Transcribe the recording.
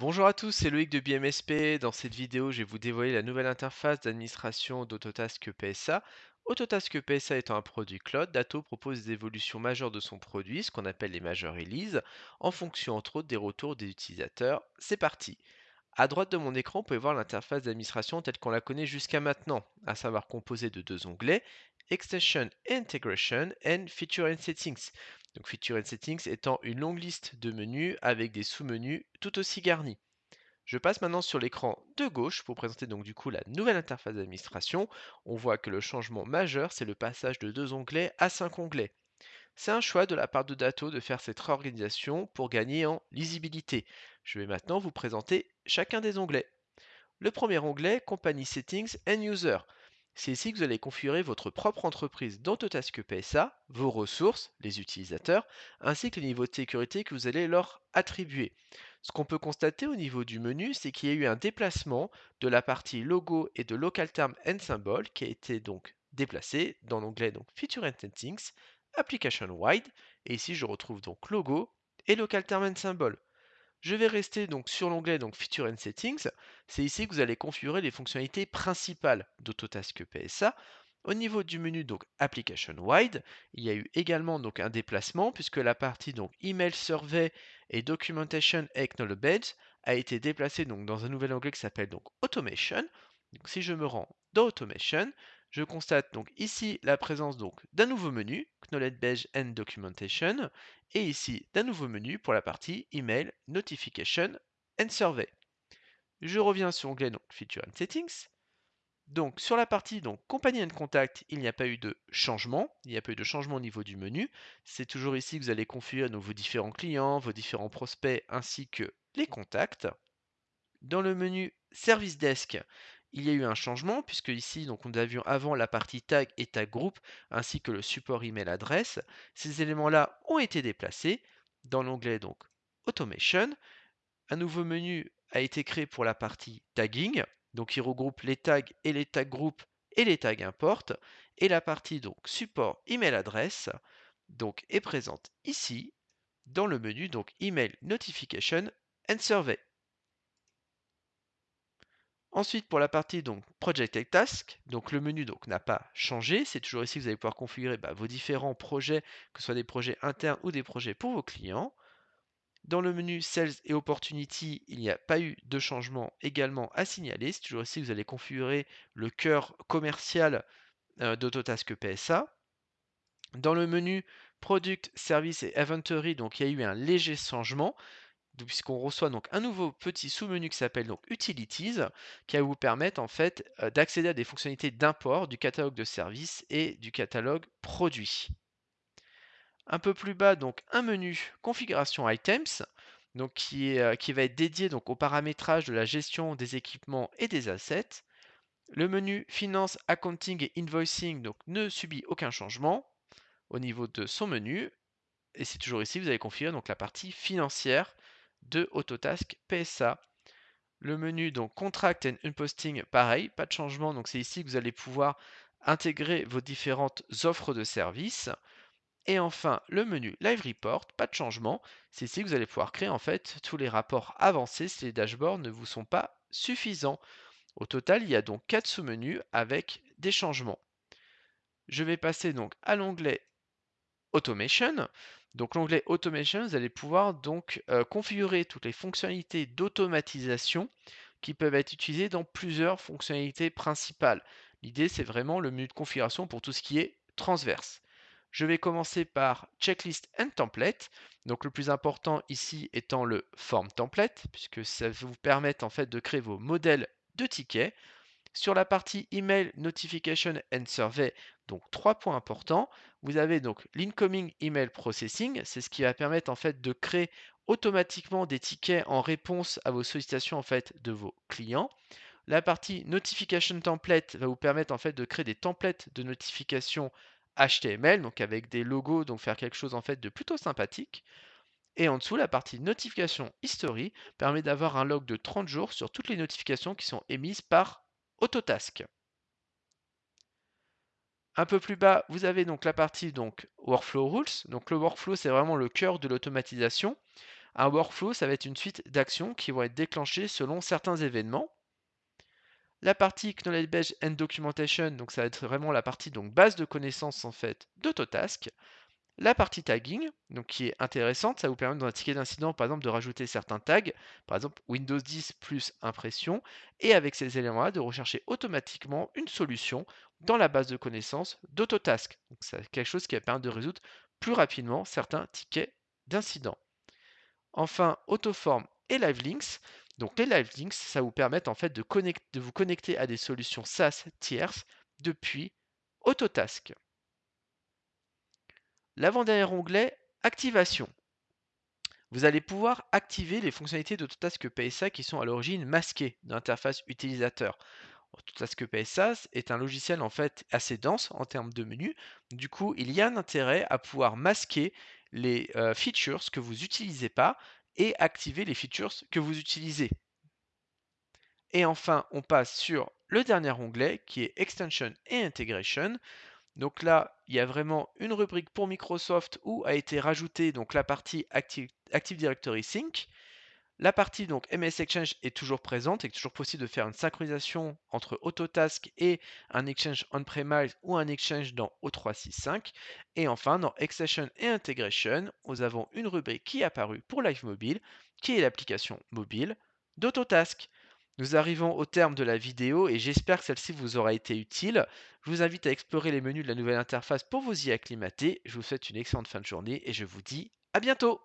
Bonjour à tous, c'est Loïc de BMSP. Dans cette vidéo, je vais vous dévoiler la nouvelle interface d'administration d'Autotask PSA. Autotask PSA étant un produit cloud, Datto propose des évolutions majeures de son produit, ce qu'on appelle les majeures releases, en fonction entre autres des retours des utilisateurs. C'est parti. À droite de mon écran, vous pouvez voir l'interface d'administration telle qu'on la connaît jusqu'à maintenant, à savoir composée de deux onglets, Extension Integration and Feature and Settings. Donc Feature Settings étant une longue liste de menus avec des sous-menus tout aussi garnis. Je passe maintenant sur l'écran de gauche pour présenter donc du coup la nouvelle interface d'administration. On voit que le changement majeur, c'est le passage de deux onglets à cinq onglets. C'est un choix de la part de Datto de faire cette réorganisation pour gagner en lisibilité. Je vais maintenant vous présenter chacun des onglets. Le premier onglet, Company Settings and User. C'est ici que vous allez configurer votre propre entreprise dans Autotask PSA, vos ressources, les utilisateurs, ainsi que les niveaux de sécurité que vous allez leur attribuer. Ce qu'on peut constater au niveau du menu, c'est qu'il y a eu un déplacement de la partie logo et de local term and symbol qui a été donc déplacé dans l'onglet donc Feature and Settings, Application Wide, et ici je retrouve donc logo et local term and symbol. Je vais rester donc sur l'onglet donc Feature and Settings. C'est ici que vous allez configurer les fonctionnalités principales d'Autotask PSA. Au niveau du menu Application Wide, il y a eu également donc un déplacement puisque la partie donc Email Survey et Documentation Acknowledged a été déplacée dans un nouvel onglet qui s'appelle donc Automation. Si je me rends dans Automation, je constate donc ici la présence donc d'un nouveau menu, Knowledge Base and Documentation, et ici d'un nouveau menu pour la partie Email, Notification and Survey. Je reviens sur l'onglet Feature and Settings. Donc sur la partie donc Company and Contact, il n'y a pas eu de changement, il n'y a pas eu de changement au niveau du menu. C'est toujours ici que vous allez configurer vos différents clients, vos différents prospects ainsi que les contacts. Dans le menu Service Desk, il y a eu un changement puisque ici donc on vu avant la partie tag et tag group ainsi que le support email adresse. Ces éléments-là ont été déplacés dans l'onglet donc Automation. Un nouveau menu a été créé pour la partie tagging, donc il regroupe les tags et les tags group et les tags import. Et la partie donc support email adresse donc est présente ici dans le menu donc email notification and survey. Ensuite, pour la partie donc Project Task, donc le menu n'a pas changé. C'est toujours ici que vous allez pouvoir configurer bah, vos différents projets, que ce soit des projets internes ou des projets pour vos clients. Dans le menu Sales et Opportunity, il n'y a pas eu de changement également à signaler. C'est toujours ici que vous allez configurer le cœur commercial euh, d'Autotask PSA. Dans le menu Product, Service et Inventory, donc il y a eu un léger changement puisqu'on reçoit donc un nouveau petit sous-menu qui s'appelle donc Utilities, qui va vous permettre en fait euh, d'accéder à des fonctionnalités d'import du catalogue de services et du catalogue produit. Un peu plus bas, donc un menu configuration items, donc qui, euh, qui va être dédié donc au paramétrage de la gestion des équipements et des assets. Le menu finance, accounting et invoicing donc ne subit aucun changement au niveau de son menu. Et c'est toujours ici que vous allez configurer donc la partie financière de Autotask PSA. Le menu donc Contract and Unposting, pareil, pas de changement. Donc c'est ici que vous allez pouvoir intégrer vos différentes offres de services. Et enfin, le menu Live Report, pas de changement. C'est ici que vous allez pouvoir créer en fait tous les rapports avancés si les dashboards ne vous sont pas suffisants. Au total, il y a donc quatre sous-menus avec des changements. Je vais passer donc à l'onglet Automation. Donc l'onglet Automation, vous allez pouvoir donc euh, configurer toutes les fonctionnalités d'automatisation qui peuvent être utilisées dans plusieurs fonctionnalités principales. L'idée, c'est vraiment le menu de configuration pour tout ce qui est transverse. Je vais commencer par Checklist and Template. Donc le plus important ici étant le Form Template, puisque ça va vous permettre en fait de créer vos modèles de tickets. Sur la partie Email Notification and Survey, donc trois points importants. Vous avez donc l'incoming email processing, c'est ce qui va permettre en fait de créer automatiquement des tickets en réponse à vos sollicitations en fait de vos clients. La partie notification template va vous permettre en fait de créer des templates de notification HTML, donc avec des logos, donc faire quelque chose en fait de plutôt sympathique. Et en dessous, la partie notification history permet d'avoir un log de 30 jours sur toutes les notifications qui sont émises par Autotask. Un peu plus bas, vous avez donc la partie donc Workflow Rules. Donc le workflow, c'est vraiment le cœur de l'automatisation. Un workflow, ça va être une suite d'actions qui vont être déclenchées selon certains événements. La partie Knowledge Base and Documentation, donc ça va être vraiment la partie donc base de connaissances en fait d'Autotask. La partie tagging, donc qui est intéressante, ça vous permet dans un ticket d'incident, par exemple, de rajouter certains tags, par exemple Windows 10 plus impression, et avec ces éléments-là, de rechercher automatiquement une solution dans la base de connaissances d'Autotask. Donc c'est quelque chose qui va permettre de résoudre plus rapidement certains tickets d'incident. Enfin, Autoform et LiveLinks. Donc les LiveLinks, ça vous permet en fait de, de vous connecter à des solutions SaaS tierces depuis Autotask. L'avant-dernier onglet, Activation. Vous allez pouvoir activer les fonctionnalités d'Autotask PSA qui sont à l'origine masquées de l'interface utilisateur. Autotask PSA est un logiciel en fait assez dense en termes de menus. Du coup, il y a un intérêt à pouvoir masquer les euh, features que vous n'utilisez pas et activer les features que vous utilisez. Et enfin, on passe sur le dernier onglet qui est Extension et Integration. Donc là, il y a vraiment une rubrique pour Microsoft où a été rajoutée donc la partie Active, Directory Sync. La partie donc MS Exchange est toujours présente et toujours possible de faire une synchronisation entre Autotask et un Exchange on-premise ou un Exchange dans O365. Et enfin, dans Extension et Integration, nous avons une rubrique qui est apparue pour Live Mobile, qui est l'application mobile d'Autotask. Nous arrivons au terme de la vidéo et j'espère que celle-ci vous aura été utile. Je vous invite à explorer les menus de la nouvelle interface pour vous y acclimater. Je vous souhaite une excellente fin de journée et je vous dis à bientôt